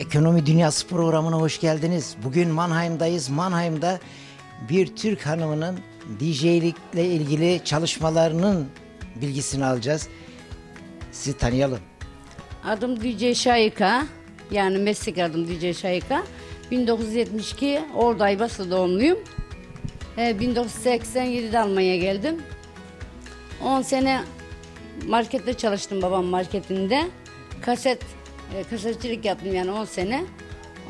Ekonomi Dünyası programına hoş geldiniz. Bugün Mannheim'dayız. Mannheim'da bir Türk hanımının DJ'likle ilgili çalışmalarının bilgisini alacağız. Sizi tanıyalım. Adım DJ Şayika. Yani meslek adım DJ Şayika. 1972 Ordu Aybası doğumluyum. Ee, 1987'de Almanya'ya geldim. 10 sene markette çalıştım babam marketinde. Kaset, e, yaptım yani 10 sene.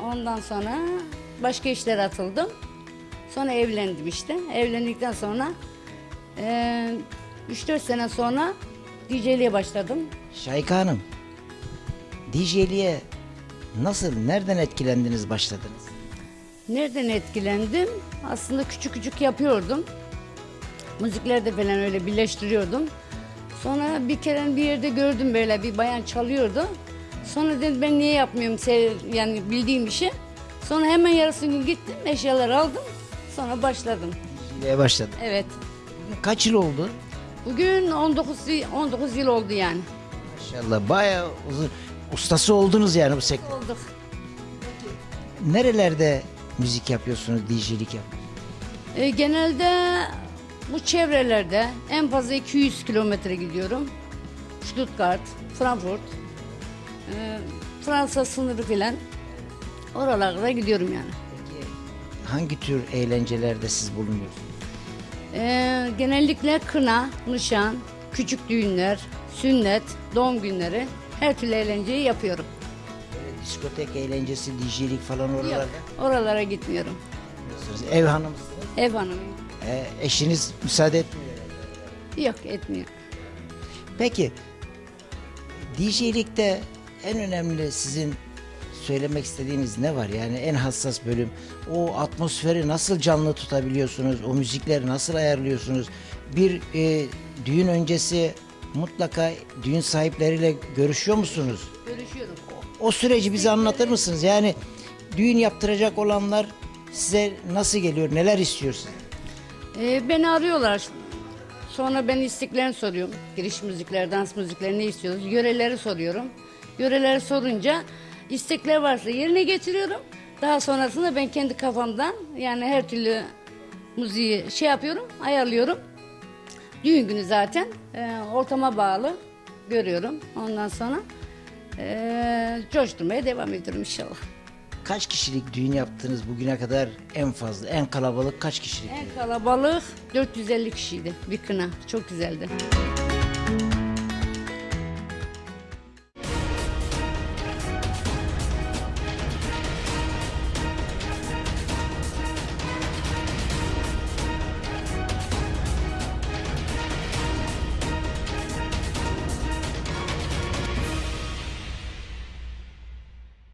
Ondan sonra başka işlere atıldım. Sonra evlendim işte. Evlendikten sonra e, 3-4 sene sonra DJ'liğe başladım. Şayka Hanım, DJ'liğe nasıl, nereden etkilendiniz, başladınız? Nereden etkilendim? Aslında küçük küçük yapıyordum. Müziklerde falan öyle birleştiriyordum. Sonra bir kere bir yerde gördüm böyle bir bayan çalıyordu. Sonra dedim ben niye yapmıyorum yani bildiğim işi. Sonra hemen yarısı gün gittim eşyaları aldım. Sonra başladım. DJ'liğe başladın. Evet. Kaç yıl oldu? Bugün 19 y- 19 yıl oldu yani. Maşallah bayağı uzun. Ustası oldunuz yani bu sektör. Olduk. Nerelerde müzik yapıyorsunuz, DJ'lik yapıyorsunuz? E, genelde bu çevrelerde en fazla 200 kilometre gidiyorum. Stuttgart, Frankfurt, e, Fransa sınırı filan. Oralara gidiyorum yani. Peki hangi tür eğlencelerde siz bulunuyorsunuz? E, genellikle kına, nişan, küçük düğünler, sünnet, doğum günleri her türlü eğlenceyi yapıyorum. Böyle diskotek eğlencesi, DJ'lik falan Yok, oralarda oralara gitmiyorum. yapıyorsunuz. Ev hanımsınız. Ev hanımıyım. Ee, eşiniz müsaade etmiyor. Yok etmiyor. Peki DJ'likte en önemli sizin söylemek istediğiniz ne var? Yani en hassas bölüm. O atmosferi nasıl canlı tutabiliyorsunuz? O müzikleri nasıl ayarlıyorsunuz? Bir e, düğün öncesi mutlaka düğün sahipleriyle görüşüyor musunuz? Görüşüyorum. O süreci bize anlatır mısınız? Yani düğün yaptıracak olanlar size nasıl geliyor? Neler istiyorsunuz? Ee, beni arıyorlar. Sonra ben isteklerini soruyorum. Giriş müzikler, dans müzikleri ne istiyoruz? Yöreleri soruyorum. Yöreleri sorunca istekler varsa yerine getiriyorum. Daha sonrasında ben kendi kafamdan yani her türlü müziği şey yapıyorum, ayarlıyorum. Düğün günü zaten e, ortama bağlı görüyorum. Ondan sonra e, coşturmaya devam ediyorum inşallah. Kaç kişilik düğün yaptınız bugüne kadar en fazla, en kalabalık kaç kişilik? En kalabalık 450 kişiydi bir kına. Çok güzeldi.